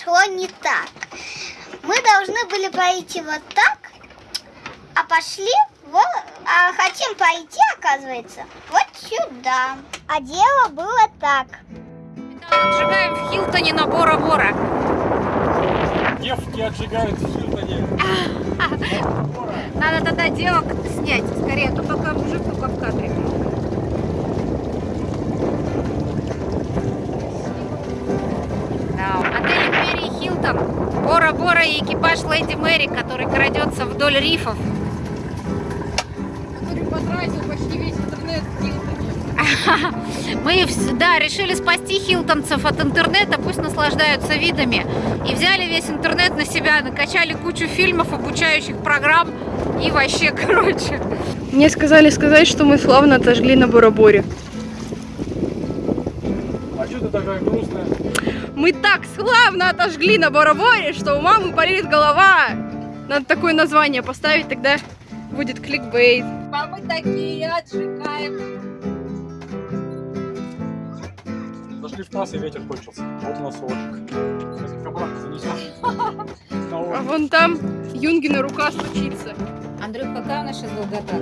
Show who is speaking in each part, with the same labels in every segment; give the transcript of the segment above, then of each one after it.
Speaker 1: Пошло не так. Мы должны были пойти вот так, а пошли вот, а хотим пойти, оказывается, вот сюда. А дело было так.
Speaker 2: Отжигаем в Хилтоне на Бора-Бора.
Speaker 3: Девки отжигают в Хилтоне.
Speaker 2: Надо тогда девок снять скорее, а то пока мужик только в кадре. Хилтон. Бора-Бора и экипаж Леди Мэри, который крадется вдоль рифов.
Speaker 4: который потратил почти весь интернет.
Speaker 2: Мы да, решили спасти хилтонцев от интернета, пусть наслаждаются видами. И взяли весь интернет на себя, накачали кучу фильмов, обучающих программ и вообще, короче.
Speaker 4: Мне сказали сказать, что мы славно отожгли на Бороборе.
Speaker 3: А что ты такая грустная?
Speaker 4: Мы так славно отожгли на Бороборе, что у мамы болит голова. Надо такое название поставить, тогда будет кликбейт. А мы такие отжигаем.
Speaker 3: Зашли в класс и ветер кончился. Вот у нас урочек. Сейчас их обратно занесем. На
Speaker 4: А вон там Юнгина рука стучится.
Speaker 2: Андрюх, какая у нас сейчас долгота?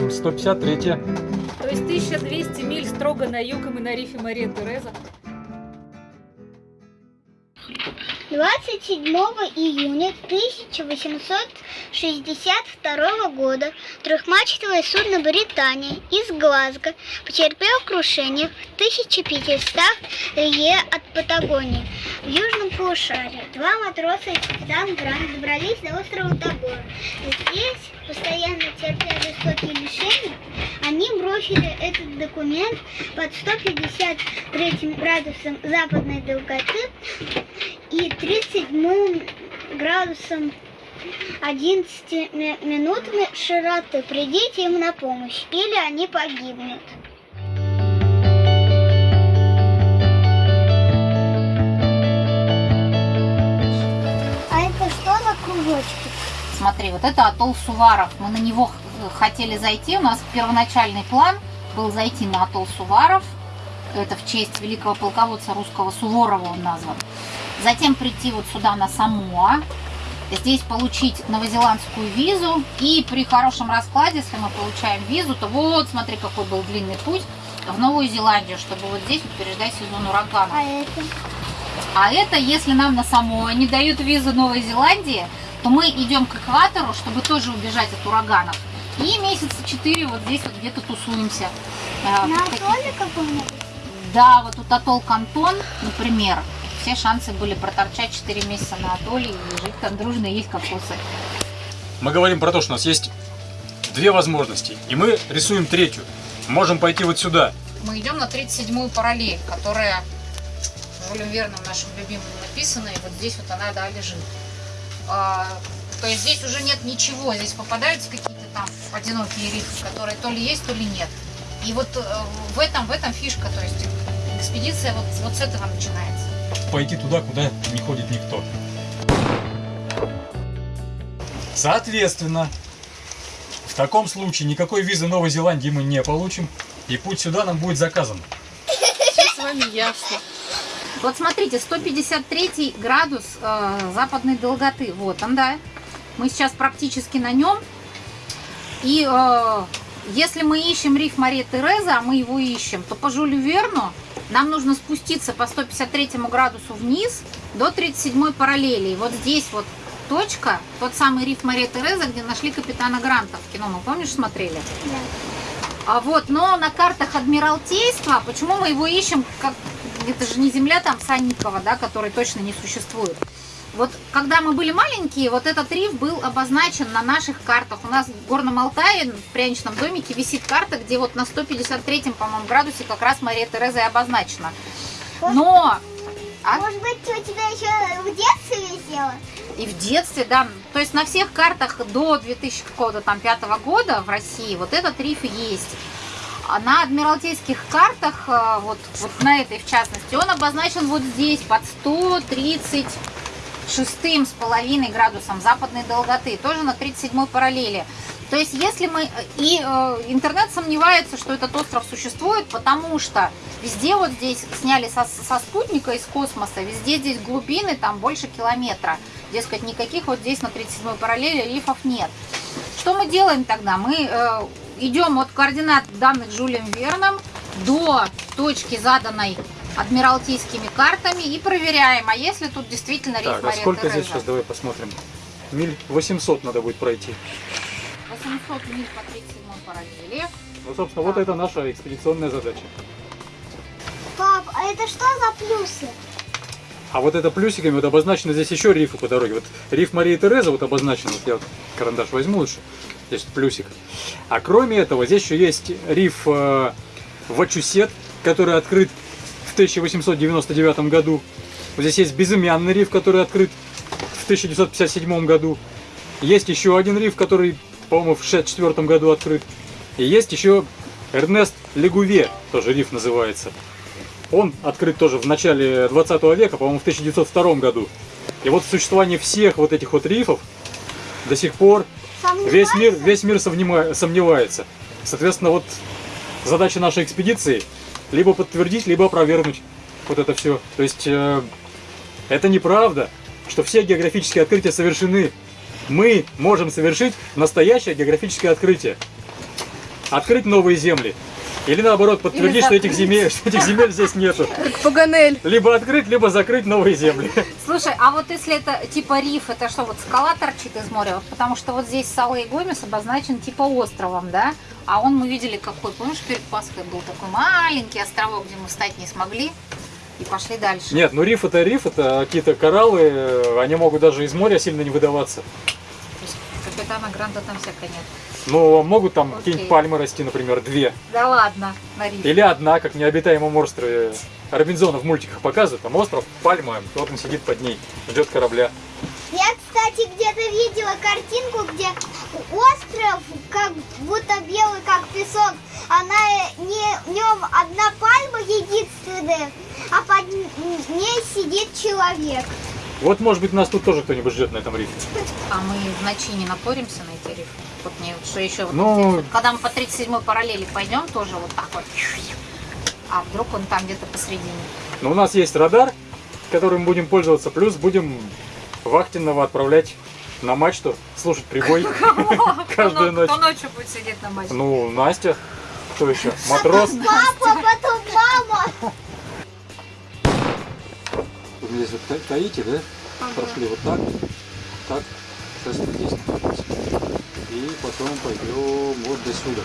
Speaker 3: М, 153
Speaker 2: То есть 1200 миль строго на юг, и мы на рифе Мария Тереза.
Speaker 1: 27 июня 1862 года трехмачтовое судно «Британия» из Глазго потерпело крушение в 1500 лье от Патагонии в южном полушарии. Два матроса и капитан Грант добрались до острова Тобора. Здесь, постоянно терпя жестокие лишения, они бросили этот документ под 153 градусом западной долготы и 37 градусом 11 ми- минутами широты. Придите им на помощь, или они погибнут. Кружочки?
Speaker 2: Смотри, вот это атолл Суваров. Мы на него х- хотели зайти. У нас первоначальный план был зайти на атолл Суваров. Это в честь великого полководца русского Суворова он назван. Затем прийти вот сюда на Самоа. Здесь получить новозеландскую визу. И при хорошем раскладе, если мы получаем визу, то вот, смотри, какой был длинный путь в Новую Зеландию, чтобы вот здесь вот переждать сезон урагана.
Speaker 1: А это?
Speaker 2: А это, если нам на Самоа не дают визу Новой Зеландии, то мы идем к экватору, чтобы тоже убежать от ураганов. И месяца четыре вот здесь вот где-то тусуемся. Э,
Speaker 1: На атолле каком-нибудь?
Speaker 2: Да, вот тут атолл Кантон, например. Все шансы были проторчать 4 месяца на атолле и жить там дружно и есть кокосы.
Speaker 3: Мы говорим про то, что у нас есть две возможности. И мы рисуем третью. Можем пойти вот сюда.
Speaker 2: Мы идем на 37-ю параллель, которая Жюлем Верном нашим любимым написана, и вот здесь вот она, да, лежит. А, то есть здесь уже нет ничего, здесь попадаются какие-то там одинокие рифы, которые то ли есть, то ли нет. И вот э, в этом, в этом фишка, то есть экспедиция вот, вот с этого начинается.
Speaker 3: Пойти туда, куда не ходит никто. Соответственно, в таком случае никакой визы Новой Зеландии мы не получим. И путь сюда нам будет заказан.
Speaker 4: Все с вами ясно.
Speaker 2: Вот смотрите, 153 градус э, западной долготы. Вот он, да. Мы сейчас практически на нем. И э, если мы ищем риф Мария Тереза, а мы его ищем, то по Жюлю Верну нам нужно спуститься по 153 градусу вниз до 37 параллели. И вот здесь вот точка, тот самый риф Мария Тереза, где нашли капитана Гранта в кино. Мы, помнишь, смотрели? А вот, но на картах Адмиралтейства, почему мы его ищем, как это же не земля там Санникова, да, который точно не существует. Вот когда мы были маленькие, вот этот риф был обозначен на наших картах. У нас в Горном Алтае, в пряничном домике, висит карта, где вот на 153-м, по-моему, градусе как раз Мария Тереза и обозначена. Но А?
Speaker 1: Может быть, у тебя еще в детстве висело?
Speaker 2: И в детстве, да. То есть на всех картах до 2000 какого-то там пятого года в России вот этот риф есть. На адмиралтейских картах, э, вот, вот на этой в частности, он обозначен вот здесь под 136 с половиной градусом западной долготы, тоже на 37 параллели. То есть, если мы... И э, интернет сомневается, что этот остров существует, потому что везде вот здесь сняли со, со спутника из космоса, везде здесь глубины, там больше километра. Дескать, никаких вот здесь на 37-й параллели рифов нет. Что мы делаем тогда? Мы э, идем от координат данных Жюлем Верном до точки, заданной адмиралтейскими картами, и проверяем, а если тут действительно риф
Speaker 3: Так, а сколько здесь сейчас, давай посмотрим. Миль 800 надо будет пройти.
Speaker 2: 800 миль по 37 параллели.
Speaker 3: Ну, собственно, вот это наша экспедиционная задача.
Speaker 1: Пап, а это что за плюсы?
Speaker 3: А вот это плюсиками вот обозначено здесь еще рифы по дороге. Вот риф Марии Тереза вот обозначен. Вот я вот карандаш возьму лучше. Здесь плюсик. А кроме этого, здесь еще есть риф э, Вачусет, который открыт в 1899 году. Вот здесь есть безымянный риф, который открыт в 1957 году. Есть еще один риф, который, по-моему, в 1964 году открыт. И есть еще Эрнест Легуве, тоже риф называется. Он открыт тоже в начале 20 века, по-моему, в 1902 году. И вот существование всех вот этих вот рифов до сих пор весь мир, весь мир сомневается. Соответственно, вот задача нашей экспедиции либо подтвердить, либо опровергнуть вот это все. То есть э, это неправда, что все географические открытия совершены. Мы можем совершить настоящее географическое открытие. Открыть новые земли. Или наоборот, подтвердить, что этих, земель, что этих земель здесь нету.
Speaker 4: Как Паганель.
Speaker 3: Либо открыть, либо закрыть новые земли.
Speaker 2: Слушай, а вот если это типа риф, это что, вот скала торчит из моря? Вот потому что вот здесь Сала и Гомес обозначен типа островом, да? А он мы видели какой, помнишь, перед Пасхой был такой маленький островок, где мы встать не смогли и пошли дальше.
Speaker 3: Нет, ну риф это риф, это какие-то кораллы, э, они могут даже из моря сильно не выдаваться.
Speaker 2: Капитана Гранта там всякой нет.
Speaker 3: Но могут там какие-нибудь пальмы расти, например, две.
Speaker 2: Да ладно, на рифе.
Speaker 3: Или одна, как в необитаемом острове. Робинзона в мультиках показывают, там остров, пальма, кто-то сидит под ней, ждет корабля.
Speaker 1: Я, кстати, где-то видела картинку, где остров как будто белый, как песок. Она не в нем одна пальма единственная, а под ней сидит человек.
Speaker 3: Вот, может быть, нас тут тоже кто-нибудь ждет на этом рифе.
Speaker 2: А мы в ночи не напоримся на эти рифы? Вот мне что еще вот
Speaker 3: Ну-
Speaker 2: вот, когда мы по 37 параллели пойдем, тоже вот так вот. А вдруг он там где-то посредине?
Speaker 3: Но у нас есть радар, которым будем пользоваться, плюс будем вахтенного отправлять на мачту, слушать прибой каждую ночь.
Speaker 2: кто ночью будет сидеть на мачте?
Speaker 3: Ну, Настя, кто еще? Матрос.
Speaker 1: Папа, потом
Speaker 3: Вы здесь вот таите, да? Прошли вот так, так, сейчас вот здесь находимся. И потом пойдем вот до сюда.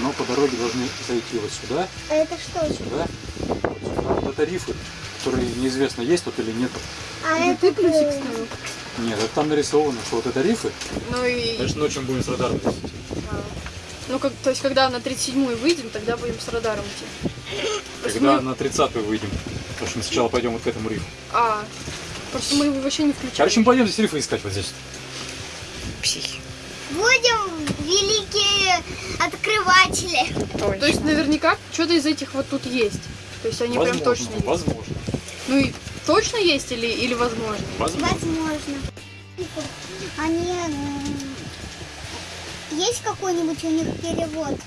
Speaker 3: Но по дороге должны зайти вот сюда,
Speaker 1: Это что?
Speaker 3: сюда, вот сюда. Вот это рифы, которые неизвестно, есть тут или нет.
Speaker 1: А
Speaker 4: Это ты
Speaker 1: это
Speaker 4: плюсик ставил?
Speaker 3: Нет, это там нарисовано, что вот это рифы.
Speaker 4: Ну и...
Speaker 3: Конечно, ночью будем с радаром носить.
Speaker 4: а, Ну, как, то есть, когда на 37-й выйдем, тогда будем с радаром идти.
Speaker 3: Когда
Speaker 4: мы-
Speaker 3: на 30-ю выйдем. Потому что мы сначала пойдем вот к этому рифу.
Speaker 4: А, просто мы его вообще не включали.
Speaker 3: Короче, мы пойдем здесь рифы искать вот здесь.
Speaker 1: Будем великие открыватели.
Speaker 4: То есть, наверняка, что-то из этих вот тут есть. То есть, они прям точно есть.
Speaker 3: возможно.
Speaker 4: Ну и точно есть или, или возможно?
Speaker 3: Возможно.
Speaker 1: Возможно. Они... Есть какой-нибудь у них перевод?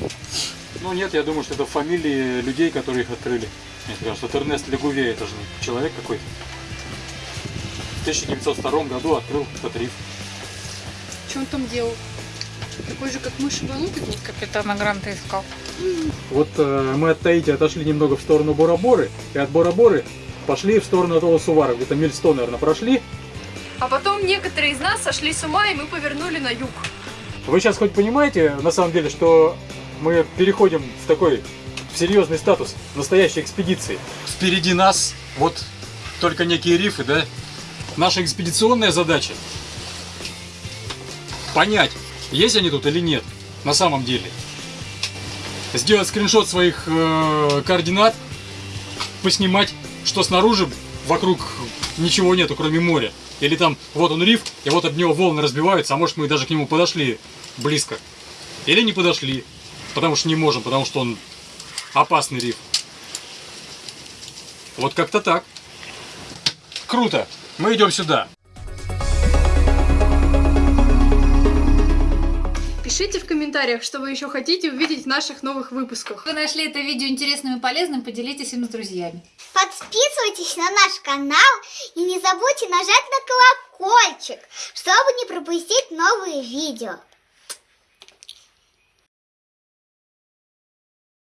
Speaker 3: Ну нет, я думаю, что это фамилии людей, которые их открыли. Мне кажется, это Эрнест Легуве, это же человек какой-то. В 1902 году открыл этот риф.
Speaker 4: Что он там делал? Такой же, как мы шибанутый был?
Speaker 2: Капитана Гранта искал.
Speaker 3: Вот э, мы от Таити отошли немного в сторону Бора-Боры, и от Бора-Боры пошли в сторону того Сувара, где-то миль 100, наверное, прошли.
Speaker 4: А потом некоторые из нас сошли с ума, и мы повернули на юг.
Speaker 3: Вы сейчас хоть понимаете, на самом деле, что мы переходим в такой серьезный статус настоящей экспедиции? Впереди нас вот только некие рифы, да? Наша экспедиционная задача понять, есть они тут или нет на самом деле. Сделать скриншот своих э, координат, поснимать, что снаружи вокруг ничего нету, кроме моря. Или там вот он риф, и вот об него волны разбиваются, а может мы даже к нему подошли близко. Или не подошли, потому что не можем, потому что он опасный риф. Вот как-то так. Круто. Мы идем сюда.
Speaker 4: Напишите в комментариях, что вы еще хотите увидеть в наших новых выпусках.
Speaker 2: Вы нашли это видео интересным и полезным, поделитесь им с друзьями.
Speaker 1: Подписывайтесь на наш канал и не забудьте нажать на колокольчик, чтобы не пропустить новые видео.